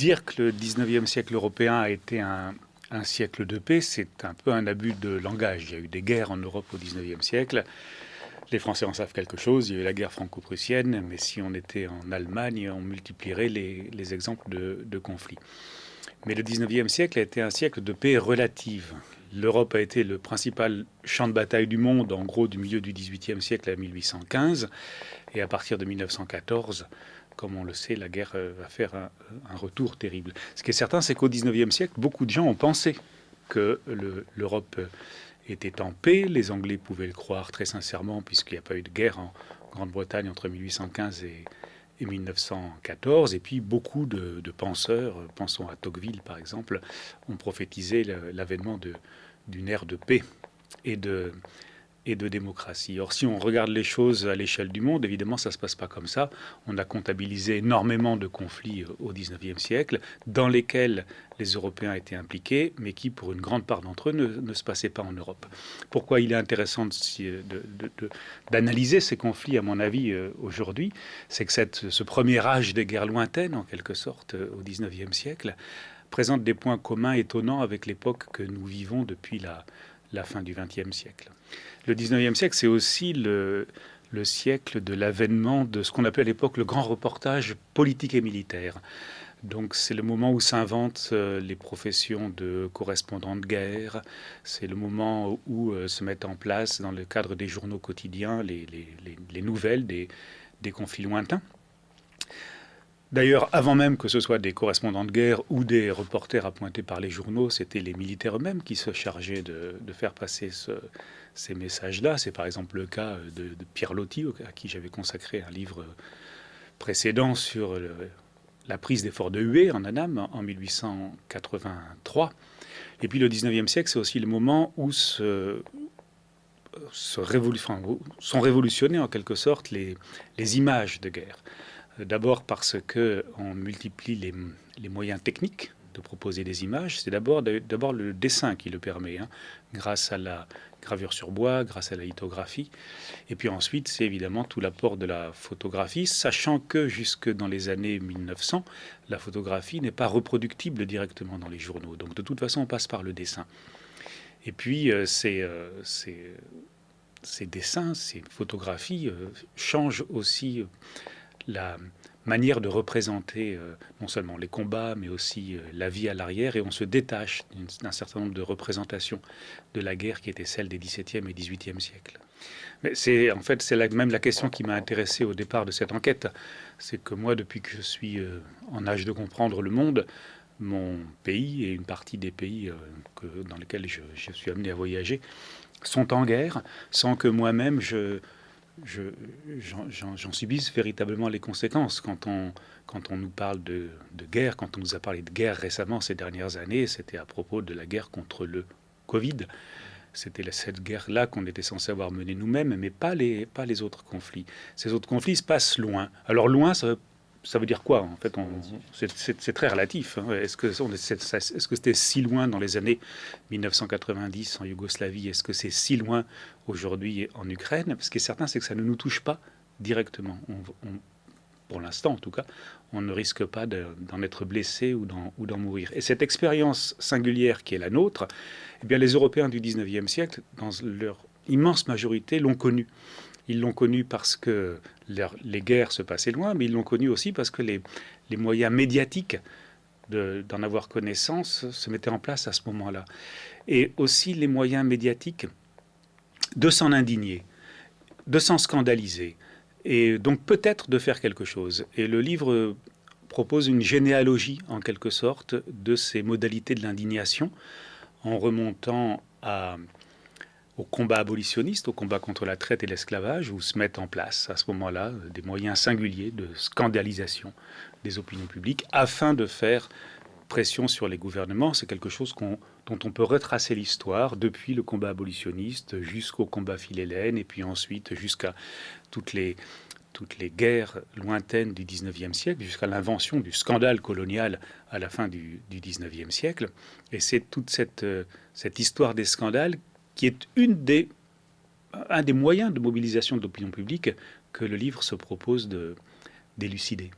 dire que le 19e siècle européen a été un, siècle de paix, c'est un peu un abus de langage. Il y a eu des guerres en Europe au 19e siècle. Les Français en savent quelque chose. Il y a eu la guerre franco-prussienne, mais si on était en Allemagne, on multiplierait les, exemples de, de, conflits. Mais le 19e siècle a été un siècle de paix relative. L'Europe a été le principal champ de bataille du monde, en gros, du milieu du 18e siècle à 1815. Et à partir de 1914, comme on le sait, la guerre euh, va faire un, retour terrible. Ce qui est certain, c'est qu'au XIXe siècle, beaucoup de gens ont pensé que l'Europe était en paix. Les Anglais pouvaient le croire très sincèrement, puisqu'il n'y a pas eu de guerre en Grande-Bretagne entre 1815 et, 1914. Et puis beaucoup de, penseurs, pensons à Tocqueville par exemple, ont prophétisé l'avènement d'une ère de paix et de, et de démocratie. Or, si on regarde les choses à l'échelle du monde, évidemment, ça ne se passe pas comme ça. On a comptabilisé énormément de conflits euh, au XIXe siècle, dans lesquels les Européens étaient impliqués, mais qui, pour une grande part d'entre eux, ne, se passaient pas en Europe. Pourquoi il est intéressant d'analyser ces conflits, à mon avis, euh, aujourd'hui C'est que cette, ce premier âge des guerres lointaines, en quelque sorte, euh, au XIXe siècle, présente des points communs étonnants avec l'époque que nous vivons depuis la, la fin du XXe siècle. Le XIXe siècle, c'est aussi le, siècle de l'avènement de ce qu'on appelait à l'époque le grand reportage politique et militaire. Donc c'est le moment où s'inventent euh, les professions de correspondants de guerre, c'est le moment où euh, se mettent en place, dans le cadre des journaux quotidiens, les, nouvelles des conflits lointains. D'ailleurs, avant même que ce soit des correspondants de guerre ou des reporters appointés par les journaux, c'était les militaires eux-mêmes qui se chargeaient de, faire passer ces messages-là. C'est par exemple le cas de, Pierre Loti, à qui j'avais consacré un livre précédent sur la prise des forts de Hué en Annam en 1883. Et puis le 19e siècle, c'est aussi le moment où sont révolutionnées en quelque sorte les images de guerre. D'abord parce qu'on multiplie les, moyens techniques de proposer des images. C'est d'abord le dessin qui le permet, hein, grâce à la gravure sur bois, grâce à la lithographie. Et puis ensuite, c'est évidemment tout l'apport de la photographie, sachant que jusque dans les années 1900, la photographie n'est pas reproductible directement dans les journaux. Donc de toute façon, on passe par le dessin. Et puis, euh, euh, ces, dessins, ces photographies euh, changent aussi la manière de représenter euh, non seulement les combats, mais aussi euh, la vie à l'arrière, et on se détache d'un certain nombre de représentations de la guerre qui était celle des XVIIe et XVIIIe siècles. Mais c'est en fait c'est même la question qui m'a intéressé au départ de cette enquête, c'est que moi, depuis que je suis euh, en âge de comprendre le monde, mon pays et une partie des pays dans lesquels je, je suis amené à voyager sont en guerre, sans que moi-même je j'en subisse véritablement les conséquences. Quand on, quand on nous parle de, guerre, quand on nous a parlé de guerre récemment ces dernières années, c'était à propos de la guerre contre le Covid. C'était cette guerre-là qu'on était censé avoir menée nous-mêmes, mais pas les, pas les autres conflits. Ces autres conflits se passent loin. Alors loin, ça veut ça veut dire quoi En fait, c'est très relatif. Hein. Est-ce que c'était si loin dans les années 1990 en Yougoslavie? Est-ce que c'est si loin aujourd'hui en Ukraine? Ce qui est certain, c'est que ça ne nous touche pas directement. pour l'instant, en tout cas, on ne risque pas d'en être blessé ou d'en mourir. Et cette expérience singulière qui est la nôtre, eh bien, les Européens du 19e siècle, dans leur immense majorité, l'ont connue. Ils l'ont connu parce que les guerres se passaient loin, mais ils l'ont connu aussi parce que les, moyens médiatiques d'en avoir connaissance se mettaient en place à ce moment-là. Et aussi les moyens médiatiques de s'en indigner, de s'en scandaliser, et donc peut-être de faire quelque chose. Et le livre propose une généalogie, en quelque sorte, de ces modalités de l'indignation, en remontant à au combat abolitionniste, au combat contre la traite et l'esclavage, où se mettent en place à ce moment-là des moyens singuliers de scandalisation des opinions publiques afin de faire pression sur les gouvernements. C'est quelque chose dont on peut retracer l'histoire depuis le combat abolitionniste jusqu'au combat philhellène et puis ensuite jusqu'à toutes les, toutes les guerres lointaines du 19e siècle, jusqu'à l'invention du scandale colonial à la fin du, du 19e siècle. Et c'est toute cette, cette histoire des scandales qui est un des moyens de mobilisation de l'opinion publique que le livre se propose d'élucider.